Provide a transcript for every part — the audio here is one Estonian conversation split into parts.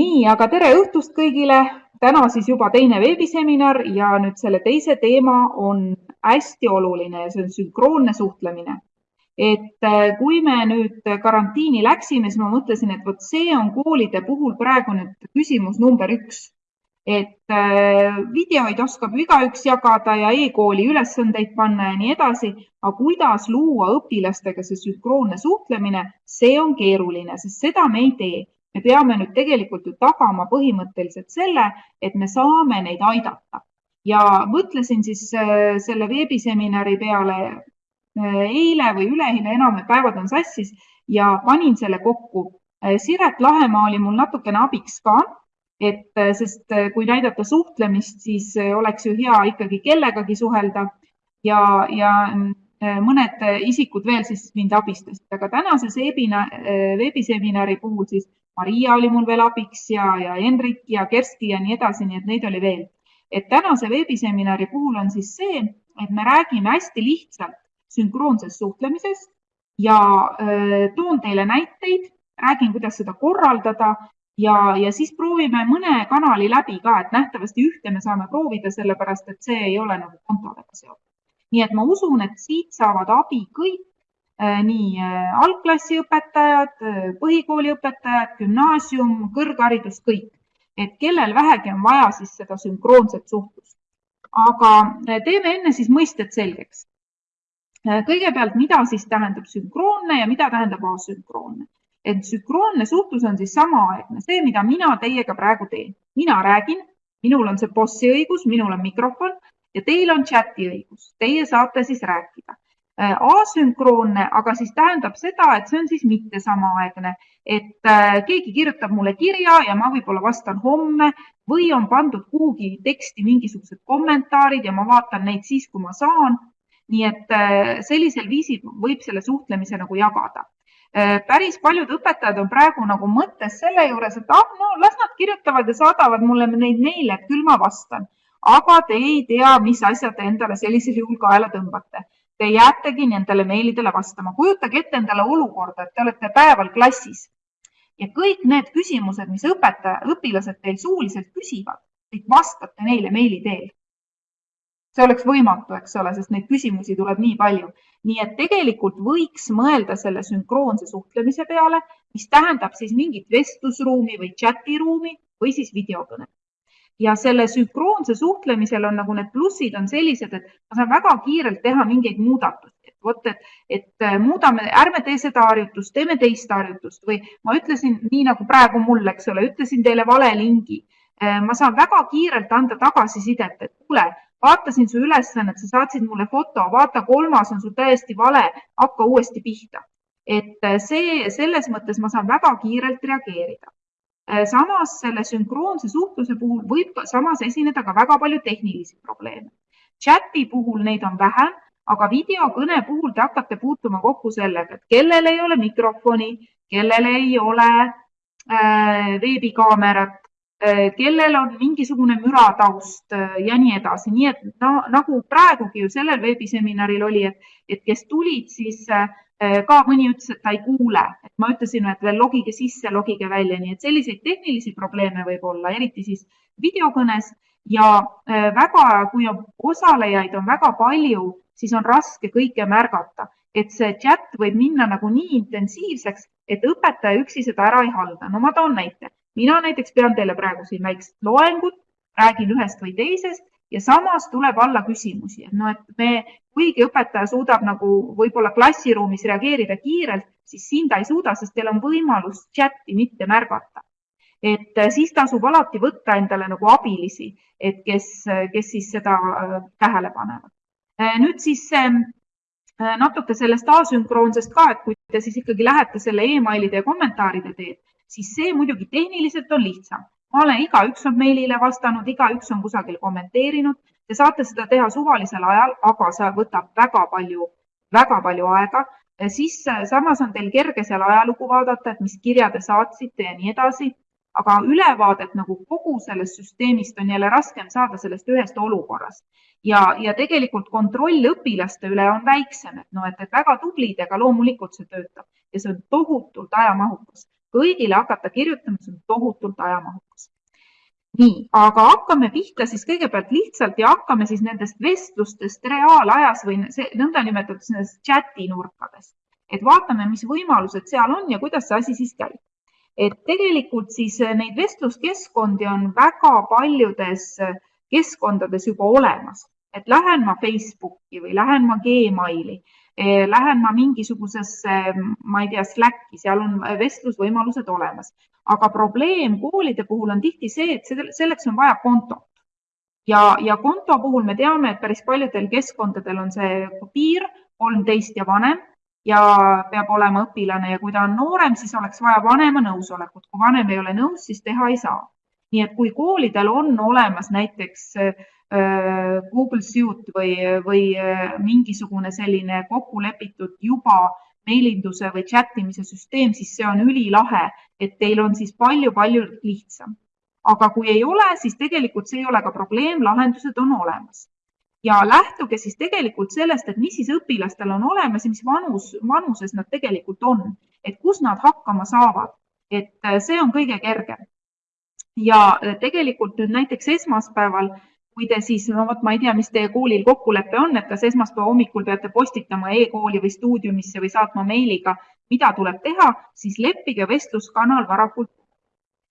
nii, aga tere õhtust kõigile. täna siis juba teine veebiseminar ja nüüd selle teise teema on hästi oluline ja see on sünkroonne suhtlemine. et äh, kui me nüüd karantiini läksime, siis ma mõtlesin, et vot see on koolide puhul praegu nüüd küsimus number üks. et äh, videoid oskab igaüks jagada ja e-kooli ülesandeid panna ja nii edasi, aga kuidas luua õpilastega see sünkroonne suhtlemine, see on keeruline, sest seda me ei tee me peame nüüd tegelikult ju tagama põhimõtteliselt selle, et me saame neid aidata. ja mõtlesin siis äh, selle veebiseminari peale äh, eile või üleeile, enam päevad on sassis ja panin selle kokku. Äh, Siret Lahemaa oli mul natukene abiks ka, et sest kui näidata suhtlemist, siis oleks ju hea ikkagi kellegagi suhelda ja, ja mõned isikud veel siis mind abistasid, aga tänases veebiseminari puhul siis Maria oli mul veel abiks ja, ja Henrik ja Kersti ja nii edasi, nii et neid oli veel. et tänase veebiseminari puhul on siis see, et me räägime hästi lihtsalt sünkroonsest suhtlemisest ja öö, toon teile näiteid, räägin, kuidas seda korraldada ja, ja siis proovime mõne kanali läbi ka, et nähtavasti ühte me saame proovida, sellepärast et see ei ole nagu kontodega seotud. nii et ma usun, et siit saavad abi kõik nii äh, algklassiõpetajad, äh, põhikooliõpetajad, gümnaasium, kõrgharidus, kõik. et kellel vähegi on vaja siis seda sünkroonset suhtlust. aga teeme enne siis mõisted selgeks. kõigepealt, mida siis tähendab sünkroonne ja mida tähendab asünkroonne? et sünkroonne suhtlus on siis samaaegne, see, mida mina teiega praegu teen. mina räägin, minul on see bossi õigus, minul on mikrofon ja teil on chati õigus, teie saate siis rääkida Äh, asünkroonne, aga siis tähendab seda, et see on siis mitte samaaegne, et äh, keegi kirjutab mulle kirja ja ma võib-olla vastan homme või on pandud kuhugi teksti mingisugused kommentaarid ja ma vaatan neid siis, kui ma saan. nii et äh, sellisel viisil võib selle suhtlemise nagu jagada. päris paljud õpetajad on praegu nagu mõttes selle juures, et ah, no las nad kirjutavad ja saadavad mulle neid meile, et küll ma vastan. aga te ei tea, mis asja te endale sellisel juhul kaela tõmbate te jäätegi nendele meilidele vastama. kujutage ette endale olukorda, et te olete päeval klassis ja kõik need küsimused, mis õpetaja, õpilased teil suuliselt küsivad, te vastate neile meili teel. see oleks võimatu, eks ole, sest neid küsimusi tuleb nii palju. nii et tegelikult võiks mõelda selle sünkroonse suhtlemise peale, mis tähendab siis mingit vestlusruumi või chatiruumi või siis videokõnet ja selle sünkroonse suhtlemisel on nagu need plussid on sellised, et ma saan väga kiirelt teha mingeid muudatusi, et vot, et, et äh, muudame, ärme tee seda harjutust, teeme teist harjutust või ma ütlesin nii nagu praegu mul, eks ole, ütlesin teile vale lingi. Äh, ma saan väga kiirelt anda tagasisidet, et kuule, vaatasin su ülesannet, sa saatsid mulle foto, vaata, kolmas on sul täiesti vale, hakka uuesti pihta. et äh, see, selles mõttes ma saan väga kiirelt reageerida samas selle sünkroonse suhtluse puhul võib samas esineda ka väga palju tehnilisi probleeme. chati puhul neid on vähem, aga videokõne puhul te hakkate puutuma kokku sellega, et kellel ei ole mikrofoni, kellel ei ole äh, veebikaamerat äh,, kellel on mingisugune mürataust äh, ja nii edasi, nii et no, nagu praegugi ju sellel veebiseminaril oli, et, et kes tulid, siis äh, Äh, ka mõni ütles, et ta ei kuule, et ma ütlesin, et veel logige sisse, logige välja, nii et selliseid tehnilisi probleeme võib olla, eriti siis videokõnes. Ja äh, väga, kui on osalejaid on väga palju, siis on raske kõike märgata, et see chat võib minna nagu nii intensiivseks, et õpetaja üksi seda ära ei halda. no ma toon näite, mina näiteks pean teile praegu siin väikest loengut, räägin ühest või teisest ja samas tuleb alla küsimusi, et noh, et me, kuigi õpetaja suudab nagu võib-olla klassiruumis reageerida kiirelt, siis siin ta ei suuda, sest teil on võimalus chati mitte märgata. et äh, siis tasub alati võtta endale nagu abilisi, et kes, kes siis seda äh, tähele panevad. Äh, nüüd siis natuke sellest asünkroonsest ka, et kui te siis ikkagi lähete selle emailide ja kommentaaride teed, siis see muidugi tehniliselt on lihtsam ma olen, igaüks on meilile vastanud, igaüks on kusagil kommenteerinud. Te saate seda teha suvalisel ajal, aga see võtab väga palju, väga palju aega. siis äh, samas on teil kerge seal ajalugu vaadata, et mis kirja te saatsite ja nii edasi. aga ülevaadet nagu kogu sellest süsteemist on jälle raskem saada sellest ühest olukorrast ja, ja tegelikult kontroll õpilaste üle on väiksem, et noh, et, väga tublid, aga loomulikult see töötab ja see on tohutult ajamahukas kõigile hakata kirjutama, see on tohutult ajamahukas. nii, aga hakkame pihta siis kõigepealt lihtsalt ja hakkame siis nendest vestlustest reaalajas või nõndanimetatud nendest chati nurkadest, et vaatame, mis võimalused seal on ja kuidas see asi siis käib. et tegelikult siis neid vestluskeskkondi on väga paljudes keskkondades juba olemas, et lähen ma Facebooki või lähen ma Gmaili lähen ma mingisugusesse, ma ei tea, Slacki, seal on vestlusvõimalused olemas. aga probleem koolide puhul on tihti see, et selleks on vaja kontot. ja, ja konto puhul me teame, et päris paljudel keskkondadel on see piir kolmteist ja vanem ja peab olema õpilane ja kui ta on noorem, siis oleks vaja vanema nõusolekut. kui vanem ei ole nõus, siis teha ei saa. nii et kui koolidel on olemas näiteks Äh, Google Suite või, või äh, mingisugune selline kokku lepitud juba meilinduse või chat imise süsteem, siis see on ülilahe, et teil on siis palju-palju lihtsam. aga kui ei ole, siis tegelikult see ei ole ka probleem, lahendused on olemas. ja lähtuge siis tegelikult sellest, et mis siis õpilastel on olemas ja mis vanus, vanuses nad tegelikult on, et kus nad hakkama saavad, et äh, see on kõige kergem. ja tegelikult nüüd näiteks esmaspäeval kui te siis, no vot, ma ei tea, mis teie koolil kokkulepe on, et kas esmaspäeva hommikul peate postitama e-kooli või stuudiumisse või saatma meiliga, mida tuleb teha, siis leppige vestluskanal varakult.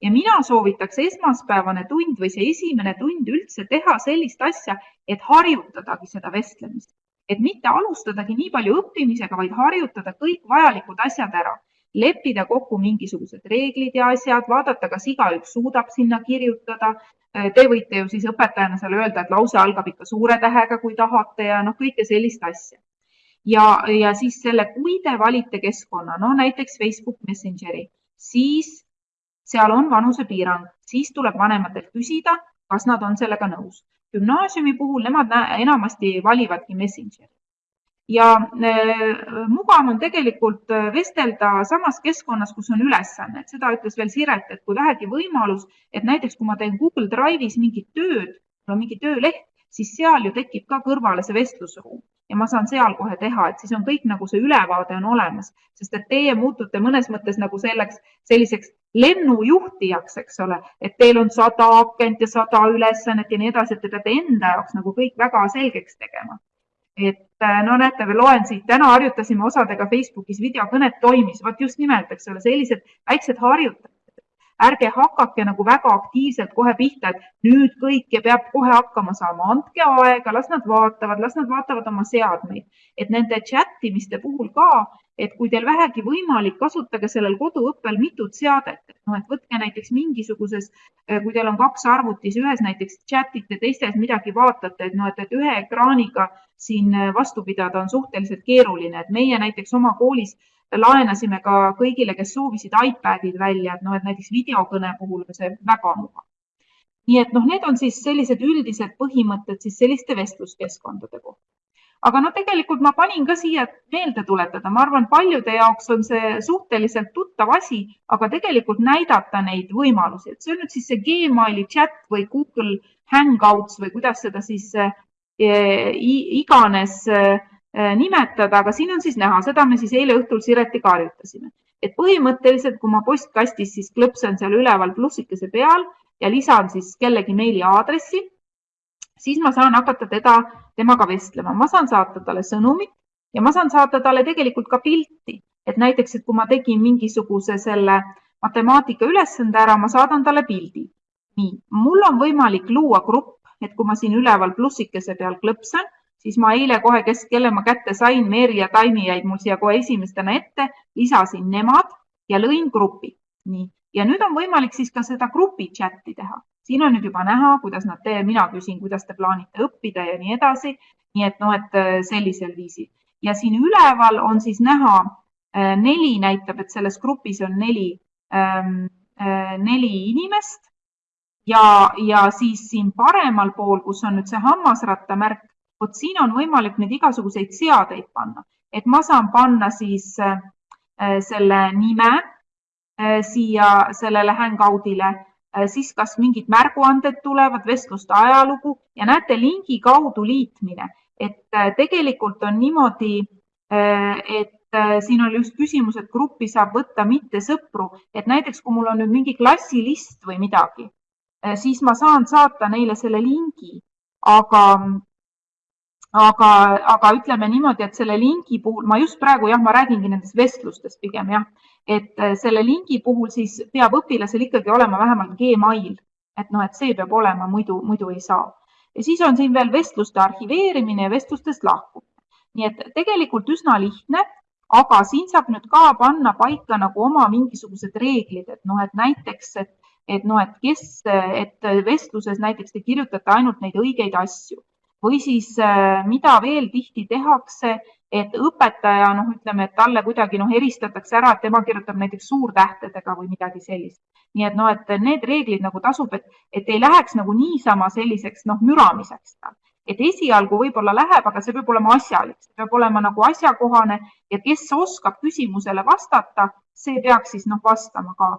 ja mina soovitaks esmaspäevane tund või see esimene tund üldse teha sellist asja, et harjutadagi seda vestlemist, et mitte alustadagi nii palju õppimisega, vaid harjutada kõik vajalikud asjad ära leppida kokku mingisugused reeglid ja asjad, vaadata, kas igaüks suudab sinna kirjutada, te võite ju siis õpetajana seal öelda, et lause algab ikka suure tähega, kui tahate ja noh, kõike sellist asja. ja, ja siis selle, kui te valite keskkonna, no näiteks Facebook Messengeri, siis seal on vanusepiirang, siis tuleb vanematelt küsida, kas nad on sellega nõus. gümnaasiumi puhul nemad enamasti valivadki Messengeri ja äh, mugav on tegelikult äh, vestelda samas keskkonnas, kus on ülesanne, et seda ütles veel Siret, et kui vähegi võimalus, et näiteks kui ma teen Google Drive'is mingit tööd, mul on mingi tööleht, siis seal ju tekib ka kõrvale see vestlusruum. Ja ma saan seal kohe teha, et siis on kõik nagu see ülevaade on olemas, sest et teie muutute mõnes mõttes nagu selleks, selliseks lennujuhtijaks, eks ole, et teil on sada akent ja sada ülesannet ja nii edasi, et te peate enda jaoks nagu kõik väga selgeks tegema et äh, no näete, loen siit, täna harjutasime osadega Facebookis videokõnet toimis, vot just nimelt, eks ole, sellised väiksed harjutused. ärge hakake nagu väga aktiivselt kohe pihta, et nüüd kõike peab kohe hakkama saama, andke aega, las nad vaatavad, las nad vaatavad oma seadmeid, et nende chat imiste puhul ka et kui teil vähegi võimalik, kasutage sellel koduõppel mitut seadet, noh, et võtke näiteks mingisuguses, äh, kui teil on kaks arvutis, ühes näiteks chat ite, teises midagi vaatate, et noh, et ühe ekraaniga siin äh, vastu pidada on suhteliselt keeruline, et meie näiteks oma koolis laenasime ka kõigile, kes soovisid iPadid välja, et noh, et näiteks videokõne puhul on see väga mugav. nii et noh, need on siis sellised üldised põhimõtted siis selliste vestluskeskkondade kohta. Aga no tegelikult ma panin ka siia meelde tuletada, ma arvan, paljude jaoks on see suhteliselt tuttav asi, aga tegelikult näidata neid võimalusi, et see on nüüd siis see Gmaili chat või Google Hangouts või kuidas seda siis äh, iganes äh, nimetada, aga siin on siis näha, seda me siis eile õhtul Siretiga harjutasime, et põhimõtteliselt, kui ma postkastis siis klõpsan seal üleval plussikese peal ja lisan siis kellegi meili aadressi siis ma saan hakata teda, temaga vestlema, ma saan saata talle sõnumit ja ma saan saata talle tegelikult ka pilti, et näiteks, et kui ma tegin mingisuguse selle matemaatika ülesande ära, ma saadan talle pildi. nii, mul on võimalik luua grupp, et kui ma siin üleval plussikese peal klõpsan, siis ma eile kohe, kes, kelle ma kätte sain, Meeri ja Taimi jäid mul siia kohe esimestena ette, lisasin nemad ja lõin grupi. nii, ja nüüd on võimalik siis ka seda grupi chati teha siin on nüüd juba näha, kuidas nad mina küsin, kuidas te plaanite õppida ja nii edasi. nii et noh, et äh, sellisel viisil ja siin üleval on siis näha äh, neli näitab, et selles grupis on neli, ähm, äh, neli inimest ja, ja siis siin paremal pool, kus on nüüd see hammasratta märk, vot siin on võimalik nüüd igasuguseid seadeid panna, et ma saan panna siis selle nime siia sellele hangout'ile Äh, siis kas mingid märguanded tulevad, vestluste ajalugu ja näete lingi kaudu liitmine, et äh, tegelikult on niimoodi, äh, et äh, siin oli just küsimus, et gruppi saab võtta mitte sõpru, et näiteks kui mul on nüüd mingi klassilist või midagi, äh, siis ma saan saata neile selle lingi, aga, aga, aga ütleme niimoodi, et selle lingi puhul ma just praegu jah, ma räägingi nendest vestlustest pigem jah, et äh, selle lingi puhul siis peab õpilasel ikkagi olema vähemalt Gmail, et noh, et see peab olema, muidu, muidu ei saa. ja siis on siin veel vestluste arhiveerimine ja vestlustest lahkumine. Nii et tegelikult üsna lihtne, aga siin saab nüüd ka panna paika nagu oma mingisugused reeglid, et noh, et näiteks, et, et noh, et kes, et vestluses näiteks te kirjutate ainult neid õigeid asju või siis mida veel tihti tehakse, et õpetaja, noh, ütleme, et talle kuidagi noh, eristatakse ära, et tema kirjutab näiteks suurtähtedega või midagi sellist. nii et noh, et need reeglid nagu tasub, et, et ei läheks nagu niisama selliseks noh, müramiseks et esialgu võib-olla läheb, aga see peab olema asjalik, see peab olema nagu asjakohane ja kes oskab küsimusele vastata, see peaks siis noh, vastama ka.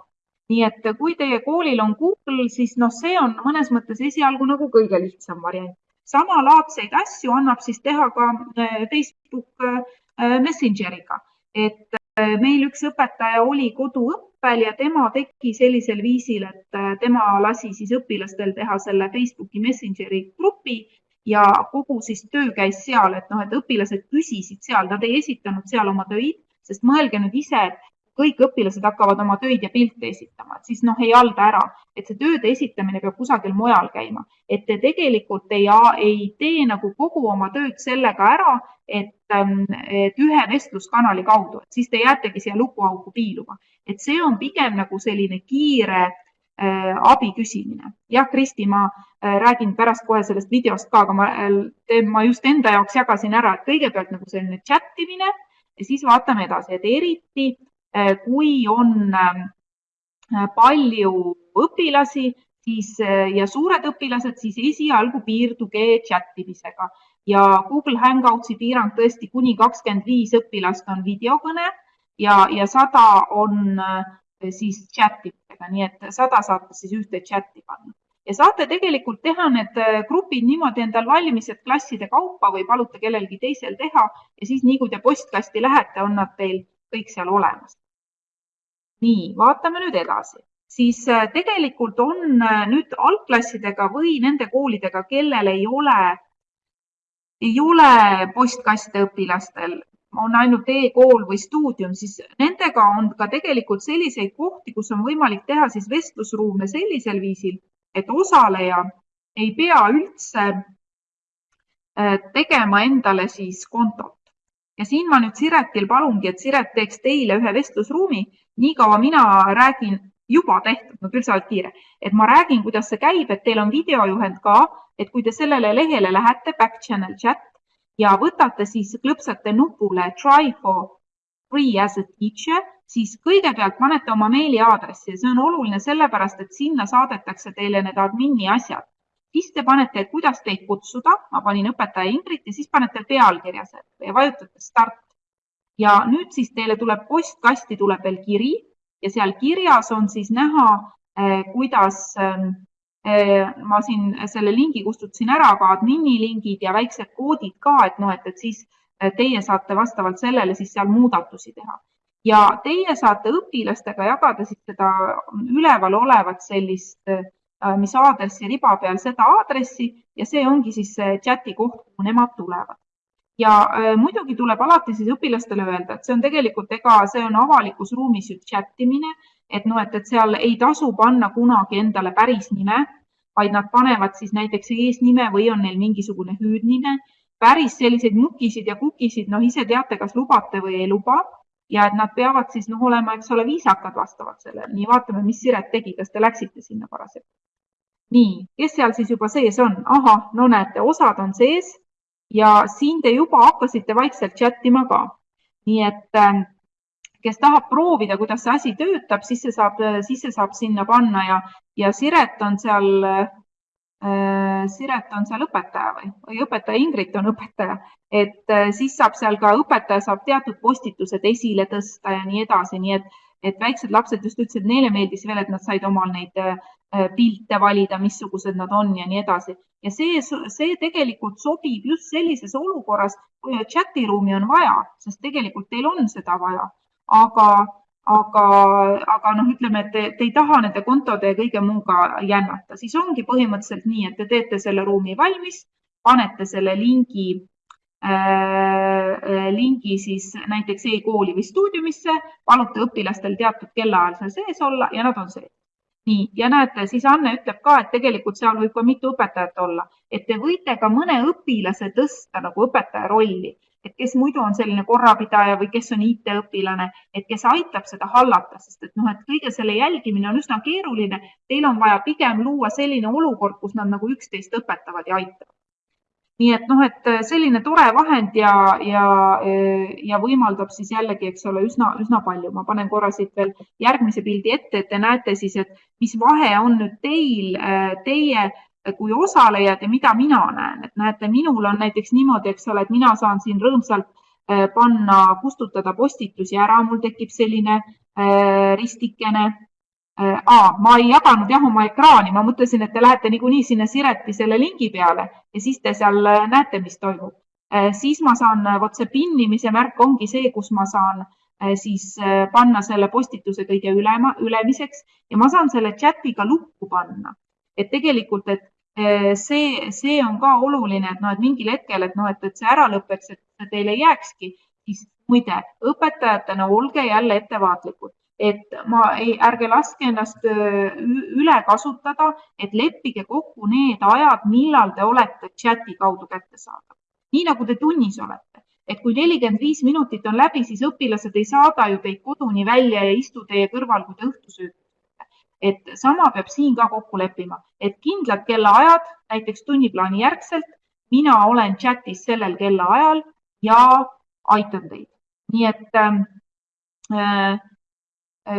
Nii et kui teie koolil on Google, siis noh, see on mõnes mõttes esialgu nagu kõige lihtsam variant. samalaadseid asju annab siis teha ka äh, Facebook äh, Messengeriga, et äh, meil üks õpetaja oli koduõppel ja tema tegi sellisel viisil, et tema lasi siis õpilastel teha selle Facebooki Messengeri grupi ja kogu siis töö käis seal, et noh, et õpilased küsisid seal, nad ei esitanud seal oma töid, sest mõelge nüüd ise, et kõik õpilased hakkavad oma töid ja pilte esitama, et siis noh, ei halda ära, et see tööde esitamine peab kusagil mujal käima, et te tegelikult ei, ei tee nagu kogu oma tööd sellega ära, et, ähm, et ühe vestluskanali kaudu, et siis te jäätegi siia lukuauku piiluma, et see on pigem nagu selline kiire Äh, abi küsimine. jah, Kristi, ma äh, räägin pärast kohe sellest videost ka, aga ma, äh, ma just enda jaoks jagasin ära, et kõigepealt nagu selline chat imine ja siis vaatame edasi, et eriti kui on palju õpilasi, siis ja suured õpilased, siis esialgu piirduge chat imisega ja Google Hangoutsi piirang tõesti kuni kakskümmend viis õpilast on videokõne ja, ja sada on siis chat grupidega, nii et sada saate siis ühte chati panna. Ja saate tegelikult teha need äh, grupid niimoodi endal valmis, et klasside kaupa või palute kellelgi teisel teha ja siis nii kui te postkasti lähete, on nad teil kõik seal olemas. nii, vaatame nüüd edasi, siis äh, tegelikult on äh, nüüd algklassidega või nende koolidega, kellel ei ole, ei ole postkaste õpilastel on ainult e-kool või stuudium, siis nendega on ka tegelikult selliseid kohti, kus on võimalik teha siis vestlusruume sellisel viisil, et osaleja ei pea üldse äh, tegema endale siis kontot. Ja siin ma nüüd Siretil palungi, et Siret teeks teile ühe vestlusruumi, niikaua mina räägin, juba tehtud, no küll sa oled kiire, et ma räägin, kuidas see käib, et teil on videojuhend ka, et kui te sellele lehele lähete, back channel chat, ja võtate siis, klõpsate nupule try for free as a teacher, siis kõigepealt panete oma meiliaadressi. Ja see on oluline sellepärast, et sinna saadetakse teile need admini asjad. Siis te panete, et kuidas teid kutsuda, ma panin õpetaja Ingrid ja siis panete pealkirja ja vajutate start. ja nüüd siis teile tuleb postkasti tuleb veel kiri ja seal kirjas on siis näha, eh, kuidas ähm, Äh, ma siin selle lingi kustutasin ära, aga admini lingid ja väiksed koodid ka, et noh, et, et siis äh, teie saate vastavalt sellele siis seal muudatusi teha. ja teie saate õpilastega jagada siis seda üleval olevat sellist, äh, mis aadressi riba peal, seda aadressi ja see ongi siis see chati koht, kuhu nemad tulevad. ja äh, muidugi tuleb alati siis õpilastele öelda, et see on tegelikult, ega see on avalikus ruumis ju chat imine et noh, et, et seal ei tasu panna kunagi endale päris nime, vaid nad panevad siis näiteks eesnime või on neil mingisugune hüüdnime. päris selliseid mukisid ja kukisid, noh, ise teate, kas lubate või ei luba ja et nad peavad siis noh, olema, eks ole, viisakad vastavalt sellele. nii, vaatame, mis Siret tegi, kas te läksite sinna parasjagu? Nii, kes seal siis juba sees on? ahah, no näete, osad on sees ja siin te juba hakkasite vaikselt chat ima ka. nii et äh, kes tahab proovida, kuidas see asi töötab, siis see saab, siis see saab sinna panna ja, ja Siret on seal äh,, Siret on seal õpetaja või, või õpetaja Ingrid on õpetaja, et äh, siis saab seal ka õpetaja saab teatud postitused esile tõsta ja nii edasi, nii et et väiksed lapsed just ütlesid, neile meeldis veel, et nad said omal neid pilte valida, missugused nad on ja nii edasi. ja see, see tegelikult sobib just sellises olukorras, kui chati ruumi on vaja, sest tegelikult teil on seda vaja, aga aga, aga noh, ütleme, et te, te ei taha nende kontode ja kõige muuga jännata, siis ongi põhimõtteliselt nii, et te teete selle ruumi valmis, panete selle lingi äh,, lingi siis näiteks e-kooli või stuudiumisse, palute õpilastel teatud kellaajal seal sees olla ja nad on sees. nii, ja näete, siis Anne ütleb ka, et tegelikult seal võib ka mitu õpetajat olla, et te võite ka mõne õpilase tõsta nagu õpetaja rolli et kes muidu on selline korrapidaja või kes on IT-õpilane, et kes aitab seda hallata, sest et noh, et kõige selle jälgimine on üsna keeruline. Teil on vaja pigem luua selline olukord, kus nad nagu üksteist õpetavad ja aitavad. Nii et noh, et selline tore vahend ja, ja, ja võimaldab siis jällegi, eks ole, üsna, üsna palju. ma panen korra siit veel järgmise pildi ette, et te näete siis, et mis vahe on nüüd teil, teie kui osalejad ja mida mina näen, et näete, minul on näiteks niimoodi, eks ole, et mina saan siin rõõmsalt äh, panna, kustutada postitusi ära, mul tekib selline äh, ristikene äh,. ma ei jaganud jah oma ekraani, ma mõtlesin, et te lähete niikuinii sinna Sireti selle lingi peale ja siis te seal äh, näete, mis toimub äh,. siis ma saan, vot see pinnimise märk ongi see, kus ma saan siis panna selle postituse kõige ülema, ülemiseks ja ma saan selle chati ka lukku panna et tegelikult, et eh, see, see on ka oluline, et noh, et mingil hetkel, et noh, et, et see ära lõpeks, et teil ei jääkski, siis muide, õpetajatena olge jälle ettevaatlikud, et ma ei, ärge laske ennast üle kasutada, et leppige kokku need ajad, millal te olete chati kaudu kättesaadav. nii nagu te tunnis olete, et kui nelikümmend viis minutit on läbi, siis õpilased ei saada ju teid koduni välja ja istu teie kõrval, kui te õhtusööki et sama peab siin ka kokku leppima, et kindlad kellaajad, näiteks tunniplaani järgselt, mina olen chatis sellel kellaajal ja aitan teid. nii et ähm, äh,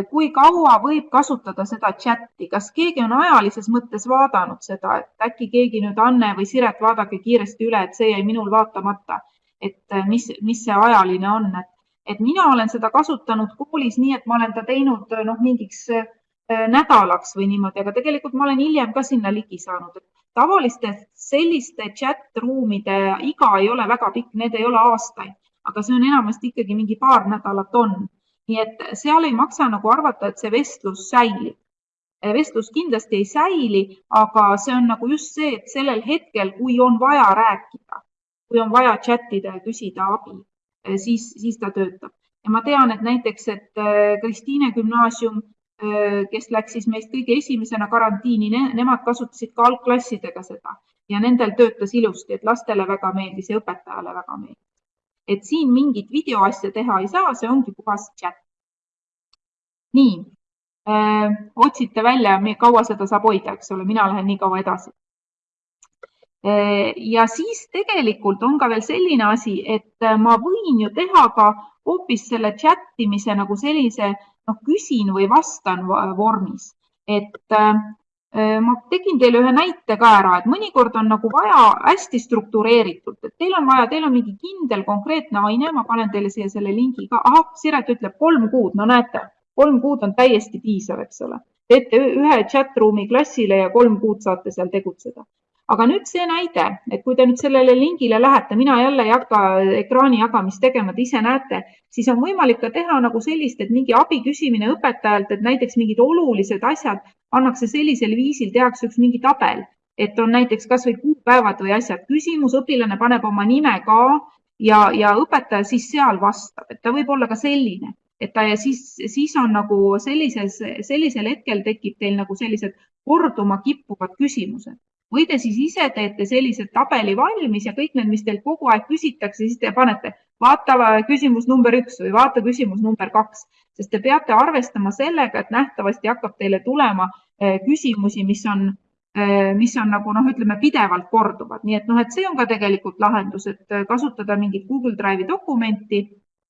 kui kaua võib kasutada seda chati, kas keegi on ajalises mõttes vaadanud seda, et äkki keegi nüüd, Anne või Siret, vaadake kiiresti üle, et see jäi minul vaatamata, et äh, mis, mis see ajaline on, et, et mina olen seda kasutanud koolis nii, et ma olen ta teinud noh, mingiks Äh, nädalaks või niimoodi, aga tegelikult ma olen hiljem ka sinna ligi saanud. tavaliste selliste chat-ruumide iga ei ole väga pikk, need ei ole aastaid, aga see on enamasti ikkagi mingi paar nädalat on. Nii et seal ei maksa nagu arvata, et see vestlus säilib. Äh, vestlus kindlasti ei säili, aga see on nagu just see, et sellel hetkel, kui on vaja rääkida, kui on vaja chat ida ja küsida abi, äh, siis, siis ta töötab ja ma tean, et näiteks, et Kristiine gümnaasium kes läks siis meist kõige esimesena karantiini ne,, nemad kasutasid ka algklassidega seda ja nendel töötas ilusti, et lastele väga meeldis ja õpetajale väga meeldis. Et siin mingit videoasja teha ei saa, see ongi puhas chat. nii äh,, otsite välja, kaua seda saab hoida, eks ole, mina lähen nii kaua edasi ja siis tegelikult on ka veel selline asi, et ma võin ju teha ka hoopis selle chat imise nagu sellise noh, küsin või vastan vormis. et äh, ma tegin teile ühe näite ka ära, et mõnikord on nagu vaja hästi struktureeritult, et teil on vaja, teil on mingi kindel konkreetne aine, ma panen teile siia selle lingi ka. ahah, Siret ütleb kolm kuud, no näete, kolm kuud on täiesti piisav, eks ole. teete ühe chat ruumi klassile ja kolm kuud saate seal tegutseda aga nüüd see näide, et kui te nüüd sellele lingile lähete, mina jälle ei hakka ekraani jagamist tegema, te ise näete, siis on võimalik ka teha nagu sellist, et mingi abi küsimine õpetajalt, et näiteks mingid olulised asjad pannakse sellisel viisil, tehakse üks mingi tabel, et on näiteks kasvõi kuupäevad või asjad, küsimus, õpilane paneb oma nime ka ja, ja õpetaja siis seal vastab, et ta võib olla ka selline et ta ja siis, siis on nagu sellises, sellisel hetkel tekib teil nagu sellised korduma kippuvad küsimused või te siis ise teete sellise tabeli valmis ja kõik need, mis teilt kogu aeg küsitakse, siis te panete vaata küsimus number üks või vaata küsimus number kaks, sest te peate arvestama sellega, et nähtavasti hakkab teile tulema eh, küsimusi, mis on, eh, mis on nagu noh, ütleme pidevalt korduvad, nii et noh, et see on ka tegelikult lahendus, et kasutada mingit Google Drive'i dokumenti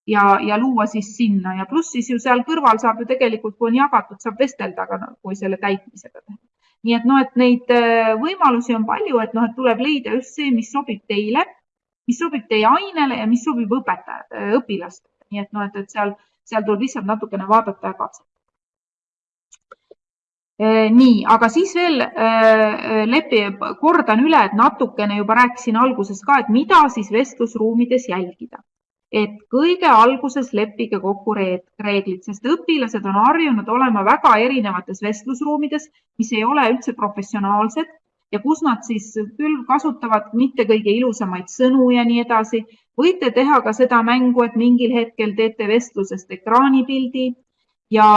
ja, ja luua siis sinna. Ja pluss siis ju seal kõrval saab ju tegelikult, kui on jagatud, saab vestelda ka, kui selle täitmisega teha nii et noh, et neid äh, võimalusi on palju, et noh, et tuleb leida just see, mis sobib teile, mis sobib teie ainele ja mis sobib õpetajad, äh, õpilastele, nii et noh, et, et seal seal tuleb lihtsalt natukene vaadata ja katsetada. nii, aga siis veel lepi, kordan üle, et natukene juba rääkisin alguses ka, et mida siis vestlusruumides jälgida et kõige alguses leppige kokku reeglid, sest õpilased on harjunud olema väga erinevates vestlusruumides, mis ei ole üldse professionaalsed ja kus nad siis küll kasutavad mitte kõige ilusamaid sõnu ja nii edasi. võite teha ka seda mängu, et mingil hetkel teete vestlusest ekraanipildi ja,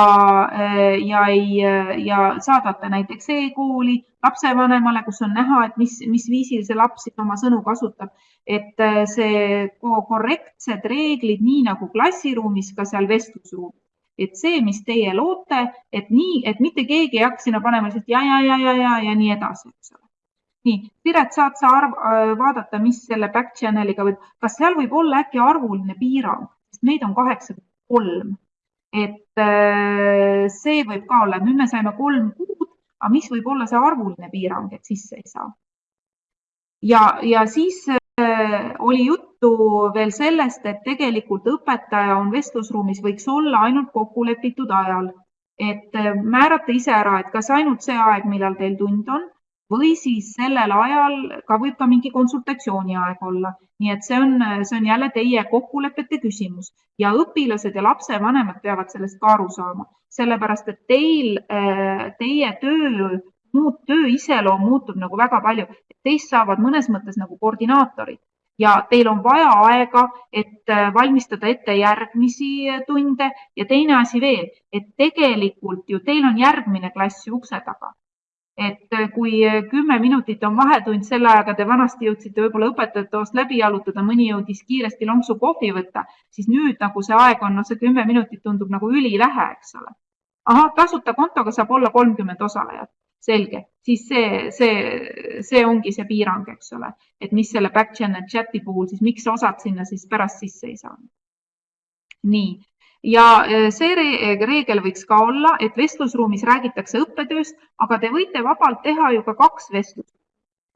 ja ei, ja saadate näiteks e-kooli lapsevanemale, kus on näha, et mis, mis viisil see laps siis oma sõnu kasutab et äh, see korrektsed reeglid, nii nagu klassiruumis, ka seal vestlusruumis. et see, mis teie loote, et nii, et mitte keegi ei hakka sinna panema lihtsalt ja, ja, ja, ja, ja, ja nii edasi, eks ole. nii, Piret, saad sa arv, äh, vaadata, mis selle back channel'iga võib, kas seal võib olla äkki arvuline piirang, sest meid on kaheksakümmend kolm. Et äh, see võib ka olla, nüüd me saime kolm kuud, aga mis võib olla see arvuline piirang, et sisse ei saa? ja, ja siis oli juttu veel sellest, et tegelikult õpetaja on vestlusruumis, võiks olla ainult kokkulepitud ajal. et äh, määrata ise ära, et kas ainult see aeg, millal teil tund on või siis sellel ajal ka võib ka mingi konsultatsiooni aeg olla. Nii et see on, see on jälle teie kokkulepete küsimus ja õpilased ja lapsevanemad peavad sellest ka aru saama, sellepärast et teil, äh, teie töö muud töö iseloom muutub nagu väga palju. Teist saavad mõnes mõttes nagu koordinaatorid ja teil on vaja aega, et äh, valmistada ette järgmisi äh, tunde ja teine asi veel, et tegelikult ju teil on järgmine klass ju ukse taga. Et äh, kui kümme minutit on vahetund, selle ajaga te vanasti jõudsite võib-olla õpetajate toast läbi jalutada, mõni jõudis kiiresti lonksu kohvi võtta, siis nüüd nagu see aeg on, noh, see kümme minutit tundub nagu ülivähe, eks ole. ahah, tasuta kontoga saab olla kolmkümmend osalejat selge, siis see, see, see ongi see piirang, eks ole, et mis selle back channel chat'i puhul siis, miks osad sinna siis pärast sisse ei saanud. nii, ja e, see reegel võiks ka olla, et vestlusruumis räägitakse õppetööst, aga te võite vabalt teha ju ka kaks vestlust.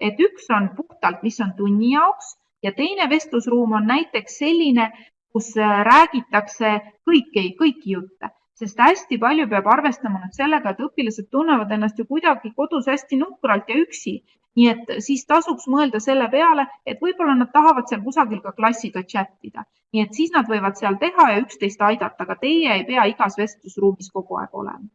et üks on puhtalt, mis on tunni jaoks ja teine vestlusruum on näiteks selline, kus e, räägitakse kõiki, kõiki jutte sest hästi palju peab arvestama nüüd sellega, et õpilased tunnevad ennast ju kuidagi kodus hästi nukralt ja üksi. Nii et siis tasuks mõelda selle peale, et võib-olla nad tahavad seal kusagil ka klassiga chat ida. nii et siis nad võivad seal teha ja üksteist aidata, aga teie ei pea igas vestlusruumis kogu aeg olema.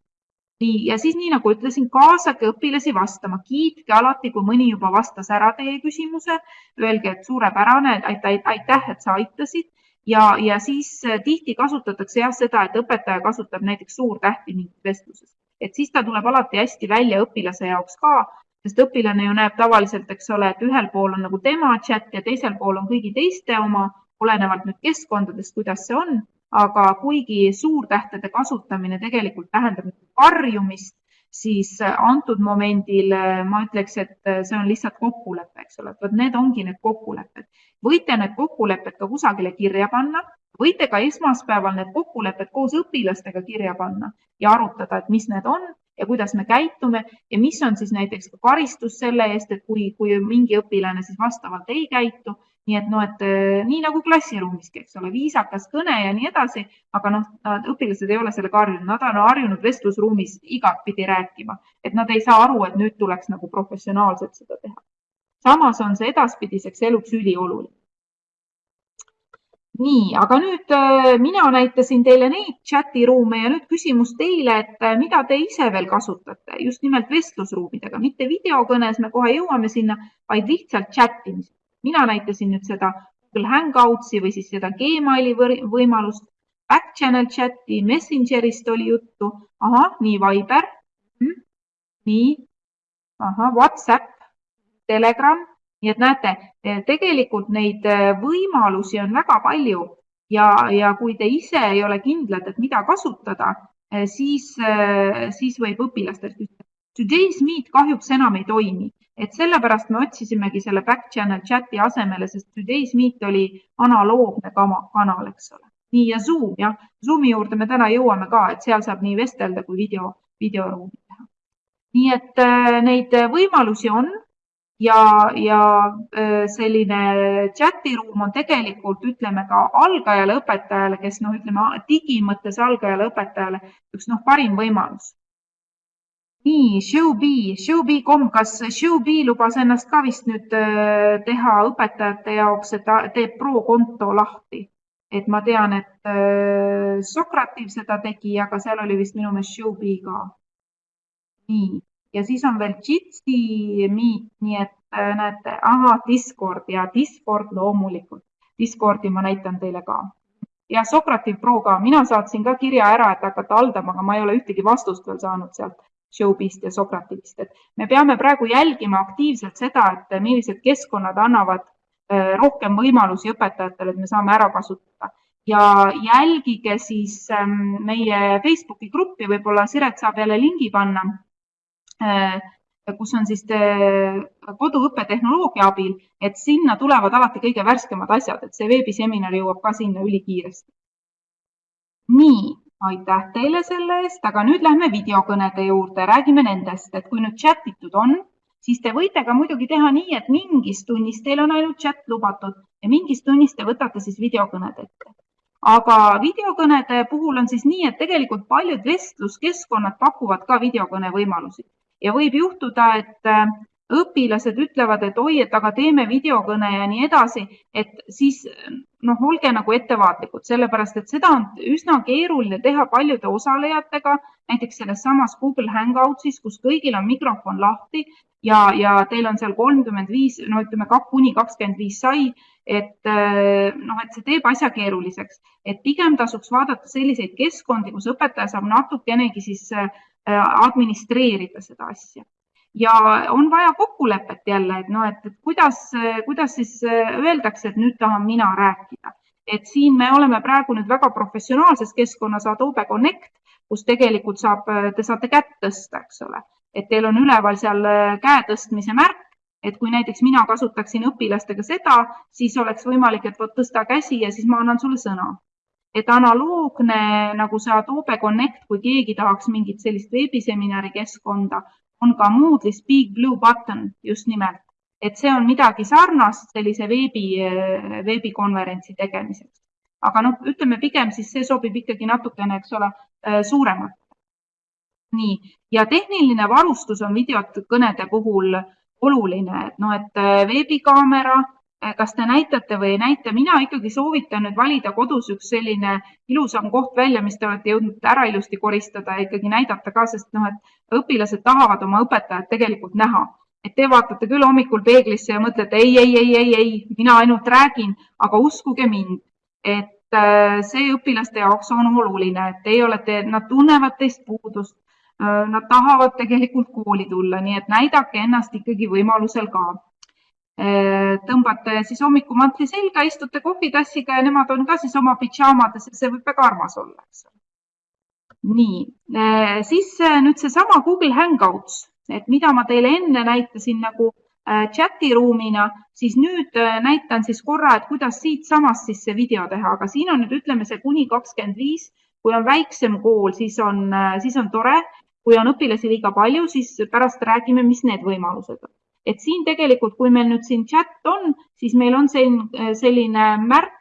nii, ja siis nii nagu ütlesin, kaasake õpilasi vastama, kiitke alati, kui mõni juba vastas ära teie küsimuse, öelge, et suurepärane, aitäh, et sa aitasid ja, ja siis äh, tihti kasutatakse jah seda, et õpetaja kasutab näiteks suurtähti mingis vestluses, et siis ta tuleb alati hästi välja õpilase jaoks ka, sest õpilane ju näeb tavaliselt, eks ole, et ühel pool on nagu tema chat ja teisel pool on kõigi teiste oma, olenevalt nüüd keskkondadest, kuidas see on, aga kuigi suurtähtede kasutamine tegelikult tähendab karjumist, siis antud momendil äh, ma ütleks, et see on lihtsalt kokkulepe, eks ole, et vot need ongi need kokkulepped. Võite need kokkulepped ka kusagile kirja panna, võite ka esmaspäeval need kokkulepped koos õpilastega kirja panna ja arutada, et mis need on ja kuidas me käitume ja mis on siis näiteks ka karistus selle eest, et kui, kui mingi õpilane siis vastavalt ei käitu. nii et noh, et eh, nii nagu klassiruumiski, eks ole, viisakas kõne ja nii edasi, aga noh, õpilased ei ole sellega harjunud, nad on harjunud vestlusruumis igatpidi rääkima, et nad ei saa aru, et nüüd tuleks nagu professionaalselt seda teha samas on see edaspidiseks eluks ülioluline. Nii, aga nüüd äh, mina näitasin teile neid chati ruume ja nüüd küsimus teile, et äh, mida te ise veel kasutate just nimelt vestlusruumidega, mitte videokõnes, me kohe jõuame sinna, vaid lihtsalt chat imisega. mina näitasin nüüd seda Google Hangoutsi või siis seda Gmaili võimalust, back channel chati, Messengerist oli juttu, ahah, nii Viber. Hm,, nii, ahah, Whatsapp, Telegram, nii et näete, tegelikult neid äh, võimalusi on väga palju ja, ja kui te ise ei ole kindlad, et mida kasutada, äh, siis, siis võib õpilastelt küsida. Today's Meet kahjuks enam ei toimi, et sellepärast me otsisimegi selle back channel chati asemele, sest Today's Meet oli analoogne kanal, eks ole. nii ja Zoom jah, Zoomi juurde me täna jõuame ka, et seal saab nii vestelda kui video, videoruumi teha. nii et neid võimalusi on ja, ja selline chatiruum on tegelikult, ütleme ka algajale õpetajale, kes noh, ütleme digi mõttes algajale õpetajale üks noh, parim võimalus nii, Showbee, Showbee.com, kas Showbee lubas ennast ka vist nüüd teha õpetajate jaoks, et ta teeb pro-konto lahti? et ma tean, et Socrative seda tegi, aga seal oli vist minu meelest Showbee ka. nii, ja siis on veel Jitsi Meet, nii et näete, ahah, Discord. Ja Discord loomulikult. Discordi ma näitan teile ka. ja Socrative Pro ka, mina saatsin ka kirja ära, et hakata haldama, aga ma ei ole ühtegi vastust veel saanud sealt Showbeast ja Socratist, et me peame praegu jälgima aktiivselt seda, et millised keskkonnad annavad äh, rohkem võimalusi õpetajatele, et me saame ära kasutada. Ja jälgige siis ähm, meie Facebooki gruppi, võib-olla Siret saab jälle lingi panna, äh, kus on siis äh, koduõppe tehnoloogia abil, et sinna tulevad alati kõige värskemad asjad, et see veebiseminar jõuab ka sinna ülikiiresti. nii aitäh teile selle eest, aga nüüd lähme videokõnede juurde, räägime nendest, et kui nüüd chat itud on, siis te võite ka muidugi teha nii, et mingis tunnis teil on ainult chat lubatud ja mingis tunnis te võtate siis videokõned ette. aga videokõnede puhul on siis nii, et tegelikult paljud vestluskeskkonnad pakuvad ka videokõne võimalusi ja võib juhtuda, et õpilased ütlevad, et oi, et aga teeme videokõne ja nii edasi, et siis noh, olge nagu ettevaatlikud, sellepärast et seda on üsna keeruline teha paljude osalejatega, näiteks selles samas Google Hangoutsis, kus kõigil on mikrofon lahti ja, ja teil on seal kolmkümmend viis, no ütleme kuni kakskümmend viis sai, et noh, et see teeb asja keeruliseks, et pigem tasuks vaadata selliseid keskkondi, kus õpetaja saab natukenegi siis äh, administreerida seda asja ja on vaja kokkulepet jälle, et noh, et, kuidas, kuidas siis öeldakse, et nüüd tahan mina rääkida. et siin me oleme praegu nüüd väga professionaalses keskkonnas Adobe Connect, kus tegelikult saab, te saate kätt tõsta, eks ole, et teil on üleval seal käe tõstmise märk, et kui näiteks mina kasutaksin õpilastega seda, siis oleks võimalik, et vot tõsta käsi ja siis ma annan sulle sõna. Et analoogne nagu see Adobe Connect, kui keegi tahaks mingit sellist veebiseminari keskkonda, on ka Moodle'is Big Blue Button just nimelt, et see on midagi sarnast sellise veebi, veebikonverentsi tegemiseks. aga noh, ütleme pigem siis see sobib ikkagi natukene, eks ole, suuremalt. nii, ja tehniline varustus on videokõnede puhul oluline, et noh, et veebikaamera, kas te näitate või ei näita, mina ikkagi soovitan nüüd valida kodus üks selline ilusam koht välja, mis te olete jõudnud ära ilusti koristada ja ikkagi näidata ka, sest noh, et õpilased tahavad oma õpetajat tegelikult näha. et te vaatate küll hommikul peeglisse ja mõtlete ei, ei, ei, ei, ei, mina ainult räägin, aga uskuge mind, et äh, see õpilaste jaoks on oluline, et teie olete, nad tunnevad teist puudust. Äh, nad tahavad tegelikult kooli tulla, nii et näidake ennast ikkagi võimalusel ka Äh, tõmbate siis hommikumantli selga, istute kohvitassiga ja nemad on ka siis oma pidžaamades ja see võib väga armas olla, eks. nii, äh, siis äh, nüüd seesama Google Hangouts, et mida ma teile enne näitasin nagu chati ruumina, siis nüüd näitan siis korra, et kuidas siitsamast siis see video teha, aga siin on nüüd ütleme see kuni kakskümmend viis, kui on väiksem kool, siis on, siis on tore, kui on õpilasi liiga palju, siis pärast räägime, mis need võimalused on et siin tegelikult, kui meil nüüd siin chat on, siis meil on selline, selline märk,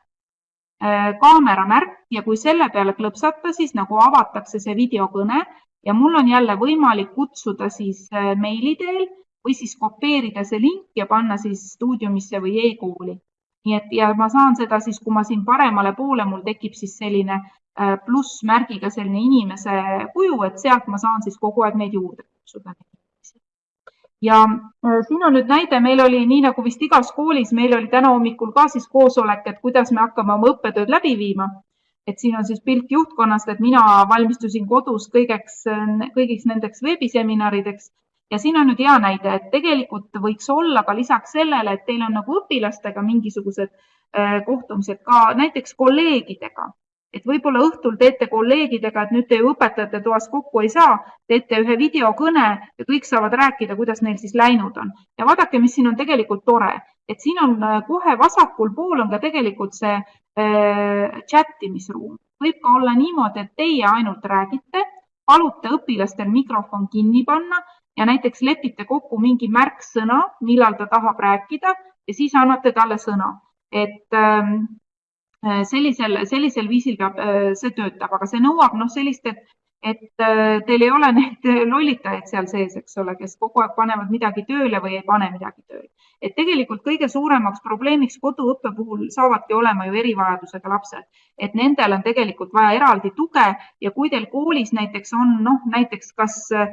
äh, kaamera märk ja kui selle peale klõpsata, siis nagu avatakse see videokõne ja mul on jälle võimalik kutsuda siis äh, meili teel või siis kopeerida see link ja panna siis stuudiumisse või e-kooli. nii et ja ma saan seda siis, kui ma siin paremale poole, mul tekib siis selline äh, plussmärgiga selline inimese kuju, et sealt ma saan siis kogu aeg neid juurde kutsuda ja äh, siin on nüüd näide, meil oli nii nagu vist igas koolis, meil oli täna hommikul ka siis koosolek, et kuidas me hakkame oma õppetööd läbi viima. et siin on siis pilt juhtkonnast, et mina valmistusin kodus kõigeks, kõigiks nendeks veebiseminarideks ja siin on nüüd hea näide, et tegelikult võiks olla ka lisaks sellele, et teil on nagu õpilastega mingisugused äh, kohtumised ka näiteks kolleegidega et võib-olla õhtul teete kolleegidega, et nüüd te ju õpetajate toas kokku ei saa, teete ühe videokõne ja kõik saavad rääkida, kuidas neil siis läinud on. ja vaadake, mis siin on tegelikult tore, et siin on äh, kohe vasakul pool on ka tegelikult see äh, chat imisruum. võib ka olla niimoodi, et teie ainult räägite, palute õpilastel mikrofon kinni panna ja näiteks lepite kokku mingi märksõna, millal ta tahab rääkida ja siis annate talle sõna. et ähm, sellisel, sellisel viisil peab, see töötab, aga see nõuab noh, sellist, et et äh, teil ei ole neid lollitajaid seal sees, eks ole, kes kogu aeg panevad midagi tööle või ei pane midagi tööle. et tegelikult kõige suuremaks probleemiks koduõppe puhul saavadki olema ju erivajadusega lapsed, et nendel on tegelikult vaja eraldi tuge ja kui teil koolis näiteks on noh, näiteks kas äh,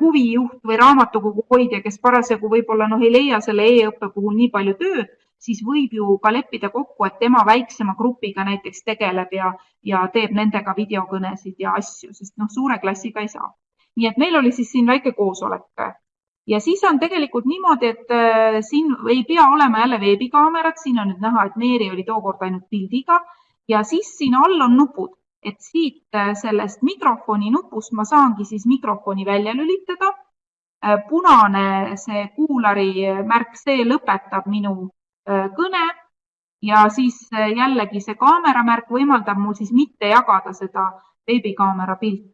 huvijuht või raamatukogu hoidja, kes parasjagu võib-olla noh, ei leia selle e-õppe puhul nii palju tööd, siis võib ju ka leppida kokku, et tema väiksema grupiga näiteks tegeleb ja, ja teeb nendega videokõnesid ja asju, sest noh, suure klassiga ei saa. nii et meil oli siis siin väike koosolek. ja siis on tegelikult niimoodi, et äh, siin ei pea olema jälle veebikaamerat, siin on nüüd näha, et Meeri oli tookord ainult pildiga ja siis siin all on nupud, et siit äh, sellest mikrofoni nupust ma saangi siis mikrofoni välja lülitada äh, punane see kuulari märk, see lõpetab minu kõne. Ja siis äh, jällegi see kaameramärk võimaldab mul siis mitte jagada seda veebikaamera pilti.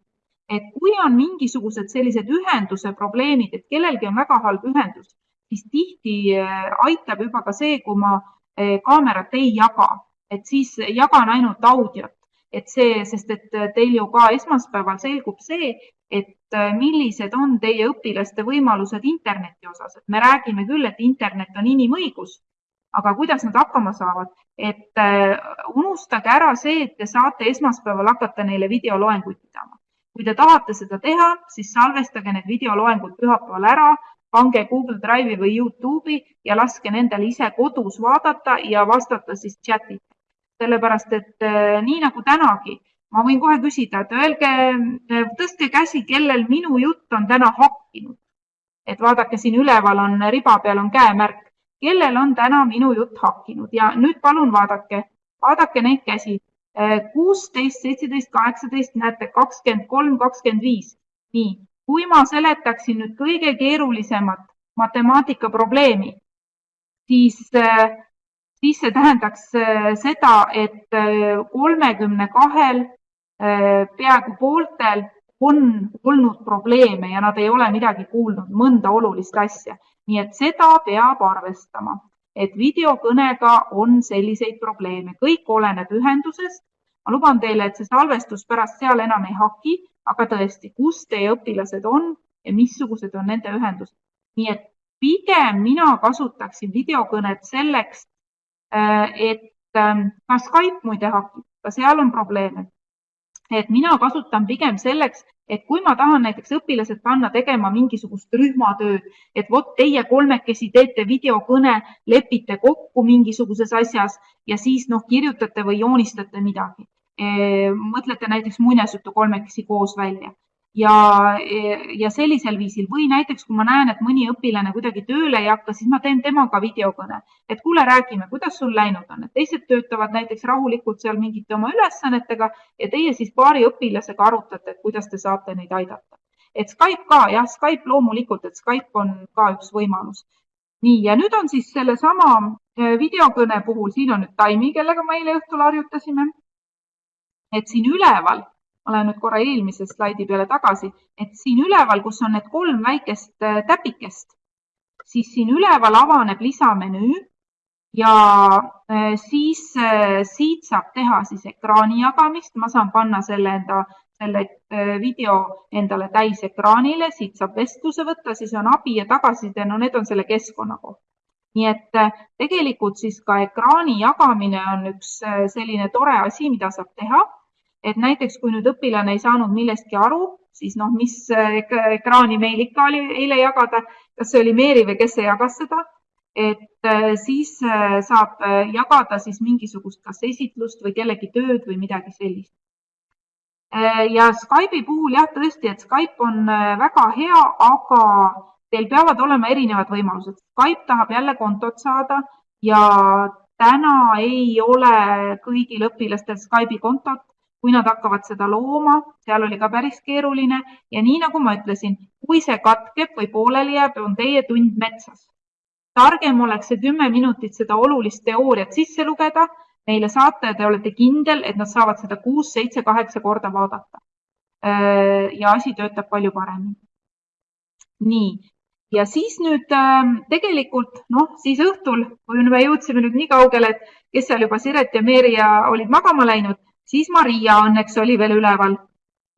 et kui on mingisugused sellised ühenduse probleemid, et kellelgi on väga halb ühendus, siis tihti äh, aitab juba ka see, kui ma kaamerat ei jaga, et siis jagan ainult audiot, et see, sest et teil ju ka esmaspäeval selgub see, et millised on teie õpilaste võimalused interneti osas, et me räägime küll, et internet on inimõigus aga kuidas nad hakkama saavad, et äh, unustage ära see, et te saate esmaspäeval hakata neile videoloenguid pidama. kui te tahate seda teha, siis salvestage need videoloengud pühapäeval ära, pange Google Drive'i või Youtube'i ja laske nendel ise kodus vaadata ja vastata siis chat'is. sellepärast, et äh, nii nagu tänagi, ma võin kohe küsida, et öelge, äh, tõstke käsi, kellel minu jutt on täna hakkinud. et vaadake, siin üleval on riba peal on käemärk, kellel on täna minu jutt hakkinud ja nüüd palun vaadake, vaadake neid käsi. kuusteist, seitseteist, kaheksateist, näete, kakskümmend kolm, kakskümmend viis. nii, kui ma seletaksin nüüd kõige keerulisemat matemaatikaprobleemi, siis, siis see tähendaks seda, et kolmekümne kahel peaaegu pooltel on olnud probleeme ja nad ei ole midagi kuulnud, mõnda olulist asja nii et seda peab arvestama, et videokõnega on selliseid probleeme, kõik oleneb ühendusest. ma luban teile, et see salvestus pärast seal enam ei haki, aga tõesti, kus teie õpilased on ja missugused on nende ühendused. nii et pigem mina kasutaksin videokõnet selleks, äh, et ähm, ka Skype muide hakib, ka seal on probleeme. et mina kasutan pigem selleks, et kui ma tahan näiteks õpilased panna tegema mingisugust rühmatööd, et vot teie kolmekesi teete videokõne, lepite kokku mingisuguses asjas ja siis noh, kirjutate või joonistate midagi. mõtlete näiteks muinasjutu kolmekesi koos välja ja, ja sellisel viisil või näiteks, kui ma näen, et mõni õpilane kuidagi tööle ei hakka, siis ma teen temaga videokõne, et kuule, räägime, kuidas sul läinud on, et teised töötavad näiteks rahulikult seal mingite oma ülesannetega ja teie siis paari õpilasega arutate, et kuidas te saate neid aidata. et Skype ka, jah, Skype loomulikult, et Skype on ka üks võimalus. nii, ja nüüd on siis sellesama äh, videokõne puhul, siin on nüüd Taimi, kellega me eile õhtul harjutasime. et siin üleval ma lähen nüüd korra eelmise slaidi peale tagasi, et siin üleval, kus on need kolm väikest äh, täpikest, siis siin üleval avaneb lisamenüü ja äh, siis äh, siit saab teha siis ekraani jagamist, ma saan panna selle enda, selle video endale täisekraanile, siit saab vestluse võtta, siis on abi ja tagasiside, no need on selle keskkonna kohta. Nii et tegelikult siis ka ekraani jagamine on üks selline tore asi, mida saab teha et näiteks kui nüüd õpilane ei saanud millestki aru, siis noh, mis ekraani meil ikka oli eile jagada, kas see oli Meeri või kes see jagas seda, et äh, siis äh, saab jagada siis mingisugust kas esitlust või kellegi tööd või midagi sellist. ja Skype'i puhul jah, tõesti, et Skype on väga hea, aga teil peavad olema erinevad võimalused. Skype tahab jälle kontot saada ja täna ei ole kõigil õpilastel Skype'i kontot kui nad hakkavad seda looma, seal oli ka päris keeruline ja nii nagu ma ütlesin, kui see katkeb või pooleli jääb, on teie tund metsas. targem oleks see kümme minutit seda olulist teooriat sisse lugeda, neile saata ja te olete kindel, et nad saavad seda kuus, seitse, kaheksa korda vaadata. ja asi töötab palju paremini. nii, ja siis nüüd äh, tegelikult noh, siis õhtul, kui me jõudsime nüüd nii kaugele, et kes seal juba Siret ja Meeria olid magama läinud, siis Maria õnneks oli veel üleval.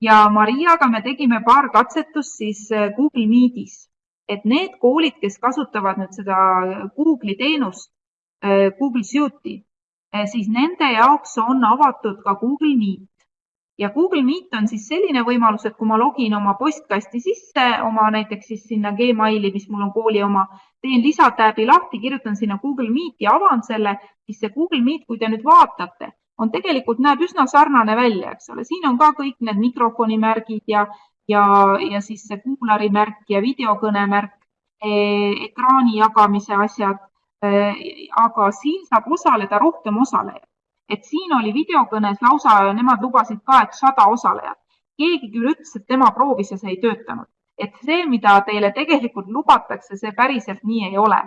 Ja Mariaga me tegime paar katsetust siis äh, Google Meetis, et need koolid, kes kasutavad nüüd seda Google'i teenust, äh, Google Suite'i, äh, siis nende jaoks on avatud ka Google Meet. Ja Google Meet on siis selline võimalus, et kui ma login oma postkasti sisse, oma näiteks siis sinna Gmaili, mis mul on kooli oma, teen lisatäbi lahti, kirjutan sinna Google Meeti, avan selle, siis see Google Meet, kui te nüüd vaatate, on tegelikult näeb üsna sarnane välja, eks ole, siin on ka kõik need mikrofoni märgid ja, ja, ja siis see kuulari märk ja videokõne märk e,, ekraani jagamise asjad. E, aga siin saab osaleda rohkem osalejaid et siin oli videokõnes lausa, nemad lubasid ka, et sada osalejat. keegi küll ütles, et tema proovis ja see ei töötanud. et see, mida teile tegelikult lubatakse, see päriselt nii ei ole.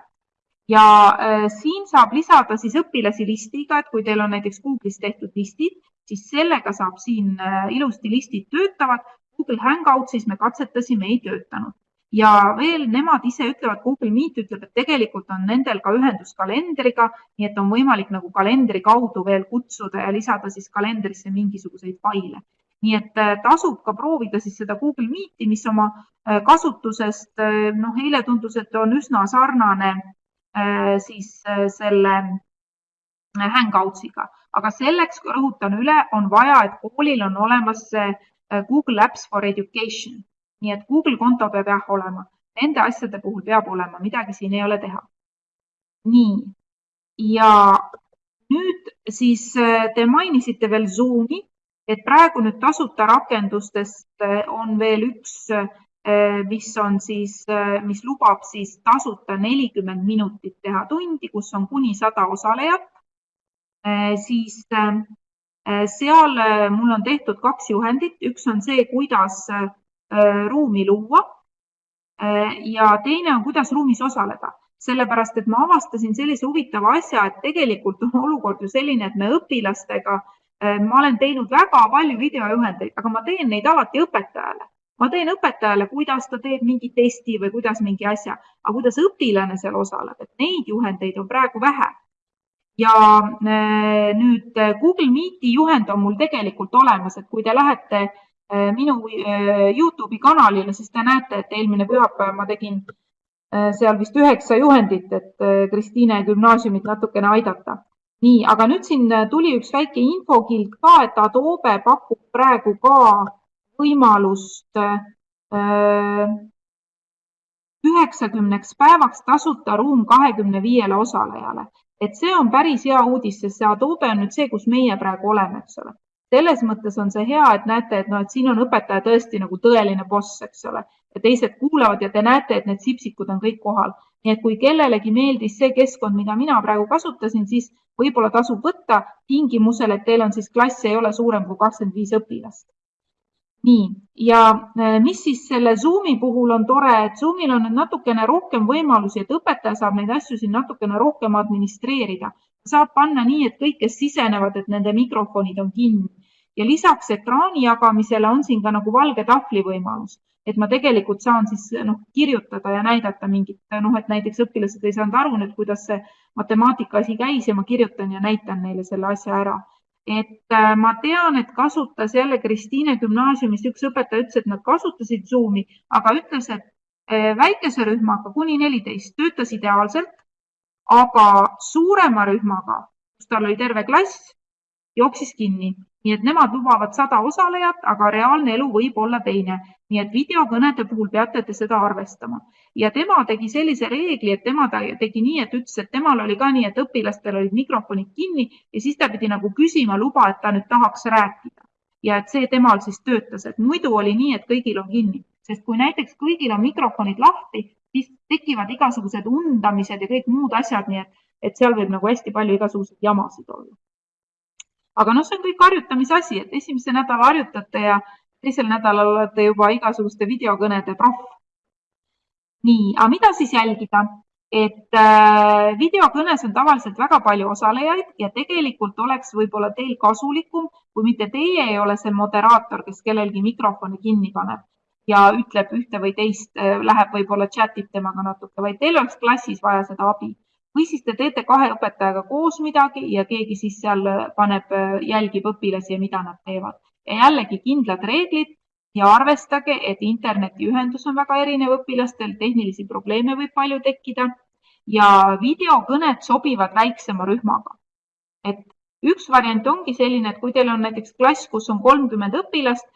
Ja äh, siin saab lisada siis õpilasi listiga, et kui teil on näiteks Google'is tehtud listid, siis sellega saab siin äh, ilusti listid töötavad. Google Hangoutsis me katsetasime, ei töötanud ja veel nemad ise ütlevad, Google Meet ütleb, et tegelikult on nendel ka ühendus kalendriga, nii et on võimalik nagu kalendri kaudu veel kutsuda ja lisada siis kalendrisse mingisuguseid faile. nii et äh, tasub ka proovida siis seda Google Meeti, mis oma kasutusest, noh, eile tundus, et on üsna sarnane siis selle Hangoutsiga, aga selleks, rõhutan üle, on vaja, et koolil on olemas Google Apps for Education. Nii et Google konto peab jah olema, nende asjade puhul peab olema, midagi siin ei ole teha. nii, ja nüüd siis äh, te mainisite veel Zoomi, et praegu nüüd tasuta rakendustest äh, on veel üks, äh, mis on siis, mis lubab siis tasuta nelikümmend minutit teha tundi, kus on kuni sada osalejat. siis seal mul on tehtud kaks juhendit, üks on see, kuidas Äh, ruumi luua. Äh, ja teine on, kuidas ruumis osaleda, sellepärast et ma avastasin sellise huvitava asja, et tegelikult on olukord ju selline, et me õpilastega, äh, ma olen teinud väga palju videojuhendeid, aga ma teen neid alati õpetajale ma teen õpetajale, kuidas ta teeb mingi testi või kuidas mingi asja, aga kuidas õpilane seal osaleb, et neid juhendeid on praegu vähe. ja nüüd Google Meeti juhend on mul tegelikult olemas, et kui te lähete Äh, minu äh, Youtube'i kanalile, siis te näete, et eelmine pühapäev ma tegin äh, seal vist üheksa juhendit, et Kristiine gümnaasiumit natukene aidata. nii, aga nüüd siin tuli üks väike infokild ka, et Adobe pakub praegu ka võimalust üheksakümneks päevaks tasuta ruum kahekümne viiele osalejale. et see on päris hea uudis, sest see Adobe on nüüd see, kus meie praegu oleme, eks ole selles mõttes on see hea, et näete, et noh, et siin on õpetaja tõesti nagu tõeline boss, eks ole, ja teised kuulavad ja te näete, et need sipsikud on kõik kohal. nii et kui kellelegi meeldis see keskkond, mida mina praegu kasutasin, siis võib-olla tasub võtta tingimusel, et teil on siis klass ei ole suurem kui kakskümmend viis õpilast. Nii, ja äh, mis siis selle Zoomi puhul on tore, et Zoomil on nüüd natukene rohkem võimalusi, et õpetaja saab neid asju siin natukene rohkem administreerida. Saab panna nii, et kõik, kes sisenevad, et nende mikrofonid on kinni. Ja lisaks ekraani jagamisele on siin ka nagu valge tahvli võimalus, et ma tegelikult saan siis noh, kirjutada ja näidata mingit noh, et näiteks õpilased ei saanud aru nüüd, kuidas see matemaatika asi käis ja ma kirjutan ja näitan neile selle asja ära. Et äh, ma tean, et kasutas jälle Kristiine gümnaasiumis üks õpetaja ütles, et nad kasutasid Zoomi, aga ütles, et äh, väikese rühmaga kuni neliteist töötas ideaalselt aga suurema rühmaga, kus tal oli terve klass, jooksis kinni. Nii et nemad lubavad sada osalejat, aga reaalne elu võib olla teine. nii et videokõnede puhul peate te seda arvestama. ja tema tegi sellise reegli, et tema tegi nii, et ütles, et temal oli ka nii, et õpilastel olid mikrofonid kinni ja siis ta pidi nagu küsima luba, et ta nüüd tahaks rääkida. ja et see temal siis töötas, et muidu oli nii, et kõigil on kinni, sest kui näiteks kõigil on mikrofonid lahti, siis tekivad igasugused undamised ja kõik muud asjad, nii et, et seal võib nagu hästi palju igasuguseid jamasid olla. Aga noh, see on kõik harjutamise asi, et esimese nädala harjutate ja teisel nädalal olete juba igasuguste videokõnede proff. nii, aga mida siis jälgida? et äh, videokõnes on tavaliselt väga palju osalejaid ja tegelikult oleks võib-olla teil kasulikum, kui mitte teie ei ole see moderaator, kes kellelgi mikrofoni kinni paneb, ja ütleb ühte või teist, läheb võib-olla chat ib temaga natuke, vaid teil oleks klassis vaja seda abi või siis te teete kahe õpetajaga koos midagi ja keegi siis seal paneb, jälgib õpilasi ja mida nad teevad. ja jällegi kindlad reeglid ja arvestage, et internetiühendus on väga erinev õpilastel, tehnilisi probleeme võib palju tekkida ja videokõned sobivad väiksema rühmaga. et üks variant ongi selline, et kui teil on näiteks klass, kus on kolmkümmend õpilast,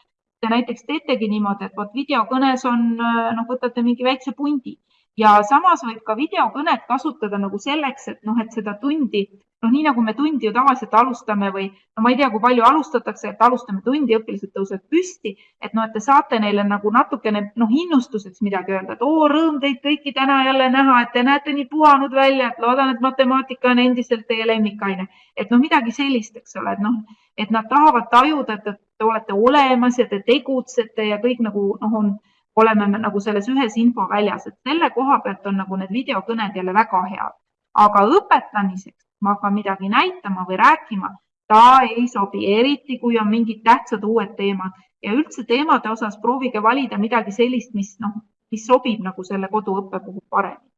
te näiteks teetegi niimoodi, et vot videokõnes on, noh, võtate mingi väikse pundi ja samas võib ka videokõnet kasutada nagu selleks, et noh, et seda tundi, noh, nii nagu me tundi ju tavaliselt alustame või no ma ei tea, kui palju alustatakse, et alustame tundi, õpilased tõusevad püsti, et noh, et te saate neile nagu natukene noh, innustuseks midagi öelda, et oo, rõõm teid kõiki täna jälle näha, et te näete nii puhanud välja, et loodan, et matemaatika on endiselt teie lemmikaine. et noh, midagi sellist, eks ole, et noh, et nad tahavad tajuda, et te olete olemas ja te tegutsete ja kõik nagu noh, on oleme me nagu selles ühes infoväljas, et selle koha pealt on nagu need videokõned jälle väga head. aga õpetamiseks ma hakkan midagi näitama või rääkima, ta ei sobi, eriti kui on mingid tähtsad uued teemad ja üldse teemade osas proovige valida midagi sellist, mis noh, mis sobib nagu selle koduõppe puhul paremini.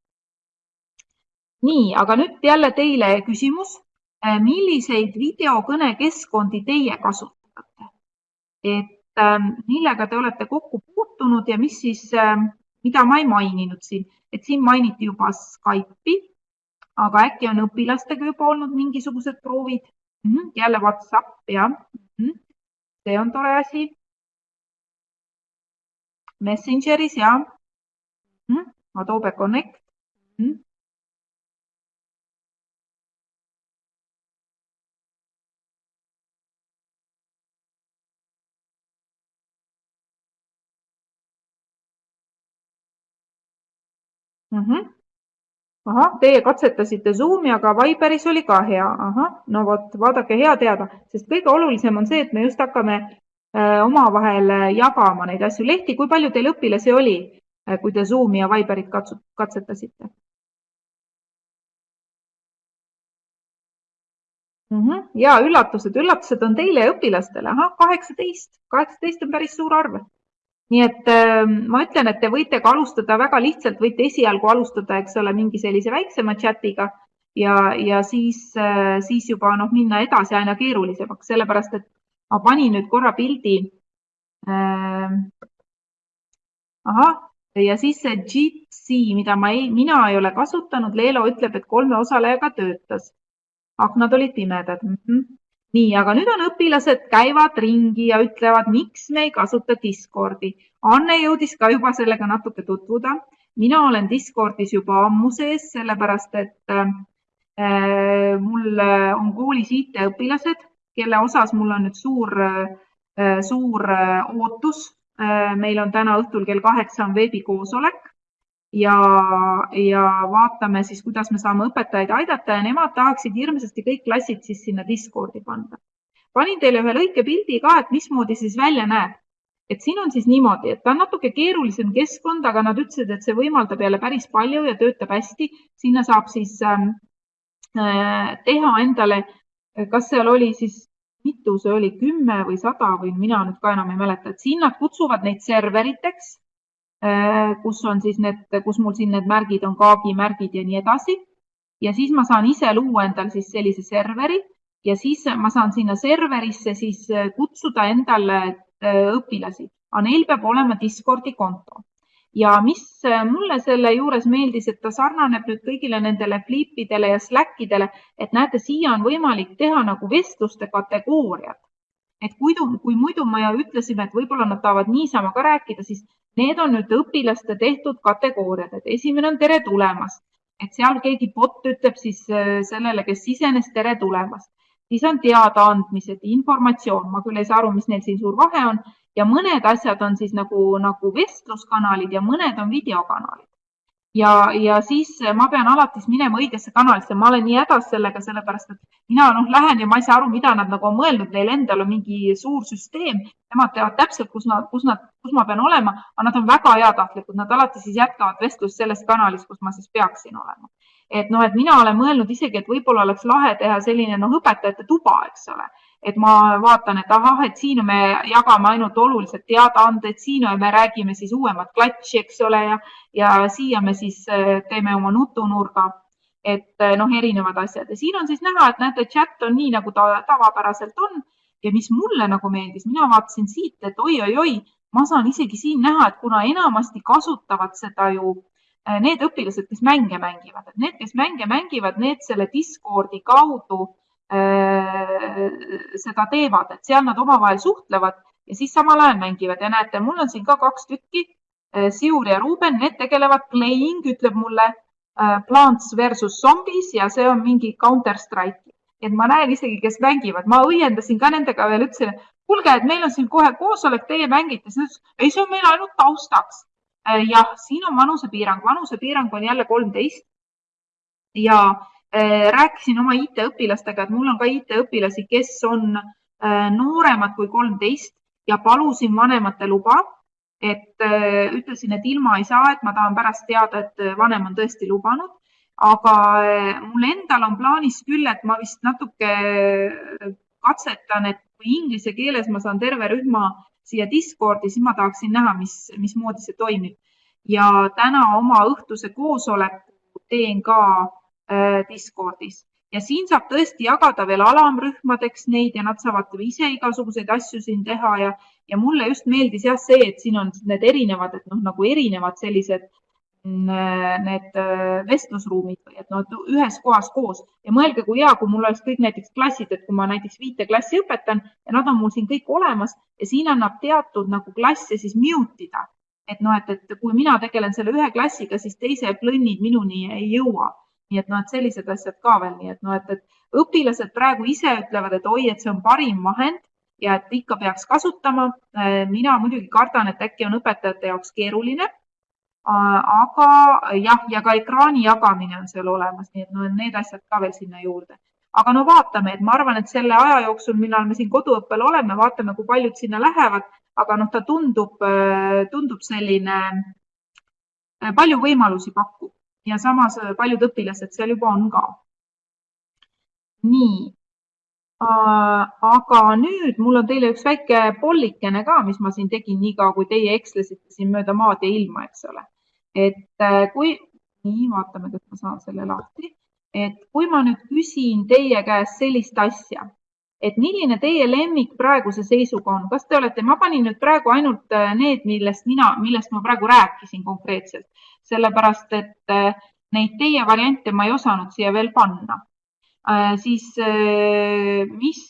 nii, aga nüüd jälle teile küsimus. milliseid videokõnekeskkondi teie kasutate? et millega te olete kokku puutunud ja mis siis, ähm, mida ma ei maininud siin, et siin mainiti juba Skype'i, aga äkki on õpilastega juba olnud mingisugused proovid mm? -hmm. jälle Whatsapp, jah mm. -hmm. see on tore asi. Messengeris ja mm -hmm. Adobe Connect mm. -hmm. Mm. -hmm. ahah, teie katsetasite Zoomi, aga Viberis oli ka hea. ahah, no vot, vaadake, hea teada, sest kõige olulisem on see, et me just hakkame äh, omavahel äh, jagama neid asju. Lehti, kui palju teil õpilasi oli, äh, kui te Zoomi ja Viberit katsetasite? mm. -hmm. ja üllatused, üllatused on teile õpilastele. ahah, kaheksateist, kaheksateist on päris suur arv nii et äh, ma ütlen, et te võite ka alustada väga lihtsalt, võite esialgu alustada, eks ole, mingi sellise väiksema chatiga ja, ja siis äh,, siis juba noh, minna edasi aina keerulisemaks, sellepärast et ma panin nüüd korra pildi äh,. ahah, ja siis see Jitsi, mida ma ei, mina ei ole kasutanud, Leelo ütleb, et kolme osalejaga töötas. aknad olid pimedad mm. -hmm nii, aga nüüd on õpilased käivad ringi ja ütlevad, miks me ei kasuta Discordi. Anne jõudis ka juba sellega natuke tutvuda. mina olen Discordis juba ammu sees, sellepärast et äh, mul on koolis IT-õpilased, kelle osas mul on nüüd suur äh,, suur äh, ootus äh,. meil on täna õhtul kell kaheksa on veebikoosolek ja, ja vaatame siis, kuidas me saame õpetajaid aidata ja nemad tahaksid hirmsasti kõik klassid siis sinna Discordi panna. panin teile ühe lõike pildi ka, et mismoodi siis välja näeb. et siin on siis niimoodi, et ta on natuke keerulisem keskkond, aga nad ütlesid, et see võimaldab jälle päris palju ja töötab hästi. sinna saab siis ähm, äh, teha endale, kas seal oli siis mitu see oli, kümme või sada või mina nüüd ka enam ei mäleta, et siin nad kutsuvad neid serveriteks kus on siis need, kus mul siin need märgid on, kaagimärgid ja nii edasi. ja siis ma saan ise luua endal siis sellise serveri ja siis ma saan sinna serverisse siis äh, kutsuda endale äh, õpilasi, aga neil peab olema Discordi konto. ja mis mulle selle juures meeldis, et ta sarnaneb nüüd kõigile nendele Flipidele ja Slackidele, et näete, siia on võimalik teha nagu vestluste kategooriad et kui, kui muidu me ütlesime, et võib-olla nad tahavad niisama ka rääkida, siis need on nüüd õpilaste tehtud kategooriad, et esimene on tere tulemast, et seal keegi bot ütleb siis äh, sellele, kes sisenes, tere tulemast. siis on teadaandmised, informatsioon, ma küll ei saa aru, mis neil siin suur vahe on. Ja mõned asjad on siis nagu, nagu vestluskanalid ja mõned on videokanalid ja, ja siis ma pean alati minema õigesse kanalisse, ma olen nii hädas sellega, sellepärast et mina noh, lähen ja ma ei saa aru, mida nad nagu on mõelnud, neil endal on mingi suur süsteem, nemad teavad täpselt, kus nad, kus nad, kus ma pean olema, aga nad on väga heatahtlikud, nad alati siis jätkavad vestlust selles kanalis, kus ma siis peaksin olema. et noh, et mina olen mõelnud isegi, et võib-olla oleks lahe teha selline noh, õpetajate tuba, eks ole, et ma vaatan, et ahah, et siin me jagame ainult olulised teadaanded, siin me räägime siis uuemat klatši, eks ole, ja, ja siia me siis äh, teeme oma nutunurga, et äh, noh, erinevad asjad. Ja siin on siis näha, et näete, chat on nii, nagu ta tavapäraselt on. Ja mis mulle nagu meeldis, mina vaatasin siit, et oi-oi-oi, ma saan isegi siin näha, et kuna enamasti kasutavad seda ju äh, need õpilased, kes mänge mängivad, et need, kes mänge mängivad, need selle Discordi kaudu Äh, seda teevad, et seal nad omavahel suhtlevad ja siis samal ajal mängivad. Ja näete, mul on siin ka kaks tükki, äh, Siur ja Ruuben, need tegelevad playing, ütleb mulle äh, Plants versus Zombies ja see on mingi Counter Strike. et ma näen isegi, kes mängivad, ma õiendasin ka nendega veel, ütlesin, kuulge, et meil on siin kohe koosolek, teie mängite, siis ütles, ei, see on meil ainult taustaks. jah, siin on vanusepiirang, vanusepiirang on jälle kolmteist. Ja Äh, rääkisin oma IT-õpilastega, et mul on ka IT-õpilasi, kes on äh, nooremad kui kolmteist ja palusin vanemate luba. et äh, ütlesin, et ilma ei saa, et ma tahan pärast teada, et vanem on tõesti lubanud. aga mul endal on plaanis küll, et ma vist natuke katsetan, et kui inglise keeles ma saan terve rühma siia Discordi, siis ma tahaksin näha, mis, mismoodi see toimib. ja täna oma õhtuse koosoleku teen ka Äh, Discordis. Ja siin saab tõesti jagada veel alamrühmadeks neid ja nad saavad ise igasuguseid asju siin teha ja, ja mulle just meeldis jah see, et siin on need erinevad, et noh, nagu erinevad sellised mm, äh, need äh, vestlusruumid või et nad no, ühes kohas koos. Ja mõelge, kui hea, kui mul oleks kõik näiteks klassid, et kui ma näiteks viite klassi õpetan ja nad on mul siin kõik olemas ja siin annab teatud nagu klasse siis mute ida. et noh, et, et kui mina tegelen selle ühe klassiga, siis teise plõnnid minuni ei jõua nii et noh, et sellised asjad ka veel, nii et noh, et, et õpilased praegu ise ütlevad, et oi, et see on parim vahend ja et ikka peaks kasutama. Äh, mina muidugi kardan, et äkki on õpetajate jaoks keeruline. aga jah, ja ka ekraani jagamine on seal olemas, nii et no need asjad ka veel sinna juurde. aga no vaatame, et ma arvan, et selle aja jooksul, millal me siin koduõppel oleme, vaatame, kui paljud sinna lähevad, aga noh, ta tundub, tundub selline äh, palju võimalusi pakkuv ja samas äh, paljud õpilased seal juba on ka. nii, aga nüüd mul on teile üks väike pollikene ka, mis ma siin tegin niikaua, kui teie ekslesite siin mööda maad ja ilma, eks ole. et äh, kui, nii, vaatame, kas ma saan selle lahti, et kui ma nüüd küsin teie käest sellist asja et milline teie lemmik praeguse seisuga on, kas te olete, ma panin nüüd praegu ainult äh, need, millest mina, millest ma praegu rääkisin konkreetselt, sellepärast et äh, neid teie variante ma ei osanud siia veel panna. Äh, siis mis,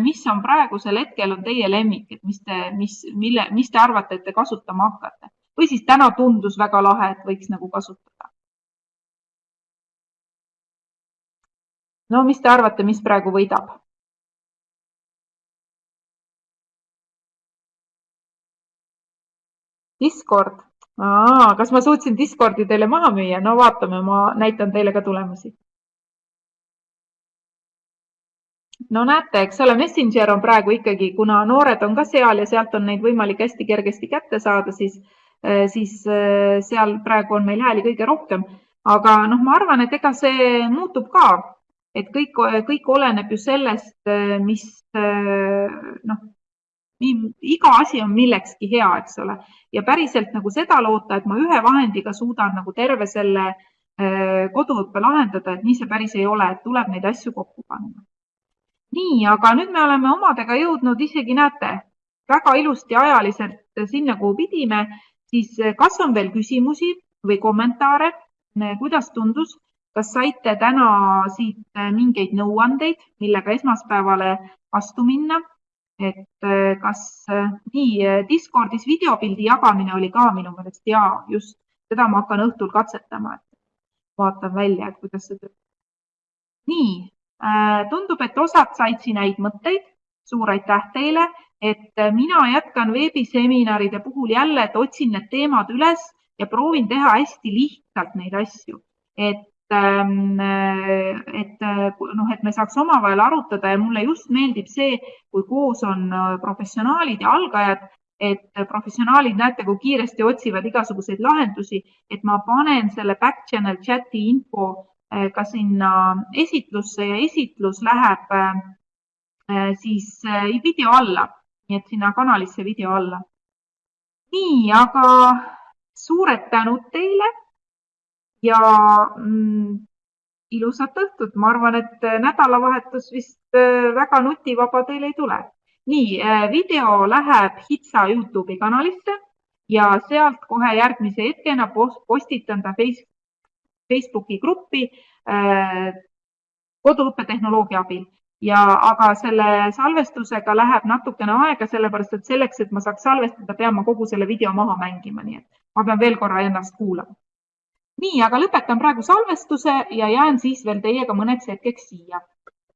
mis on praegusel hetkel on teie lemmik, et mis te, mis, mille, mis te arvate, et te kasutama hakkate või siis täna tundus väga lahe, et võiks nagu kasutada? no mis te arvate, mis praegu võidab? Discord, kas ma suutsin Discordi teile maha müüa? no vaatame, ma näitan teile ka tulemusi. no näete, eks ole, Messenger on praegu ikkagi, kuna noored on ka seal ja sealt on neid võimalik hästi kergesti kätte saada, siis, eh, siis eh, seal praegu on meil hääli kõige rohkem. aga noh, ma arvan, et ega see muutub ka, et kõik, kõik oleneb ju sellest, eh, mis noh iga asi on millekski hea, eks ole, ja päriselt nagu seda loota, et ma ühe vahendiga suudan nagu terve selle äh, koduõppe lahendada, et nii see päris ei ole, et tuleb neid asju kokku panna. nii, aga nüüd me oleme omadega jõudnud isegi, näete, väga ilusti ajaliselt sinna, kuhu pidime, siis kas on veel küsimusi või kommentaare, kuidas tundus, kas saite täna siit mingeid nõuandeid, millega esmaspäevale vastu minna et äh, kas äh, nii äh, Discordis videopildi jagamine oli ka minu meelest ja just seda ma hakkan õhtul katsetama, et vaatan välja, et kuidas see töötab. nii, tundub, et osad said siin häid mõtteid. suur aitäh teile, et mina jätkan veebiseminaride puhul jälle, et otsin need teemad üles ja proovin teha hästi lihtsalt neid asju, et et äh, noh, et me saaks omavahel arutada ja mulle just meeldib see, kui koos on äh, professionaalid ja algajad, et professionaalid, näete, kui kiiresti otsivad igasuguseid lahendusi, et ma panen selle back channel chati info ka sinna esitlusse ja esitlus läheb siis video alla, nii et sinna kanalisse video alla. nii, aga suured tänud teile ja mm, ilusat õhtut. ma arvan, et nädalavahetus vist väga nutivaba teil ei tule. nii, video läheb HITSA Youtube'i kanalisse ja sealt kohe järgmise hetkena postitan ta Facebooki gruppi äh, koduõppetehnoloogia abil ja, aga selle salvestusega läheb natukene aega, sellepärast et selleks, et ma saaks salvestada, pean ma kogu selle video maha mängima, nii et ma pean veel korra ennast kuulama. Nii, aga lõpetan praegu salvestuse ja jään siis veel teiega mõneks hetkeks siia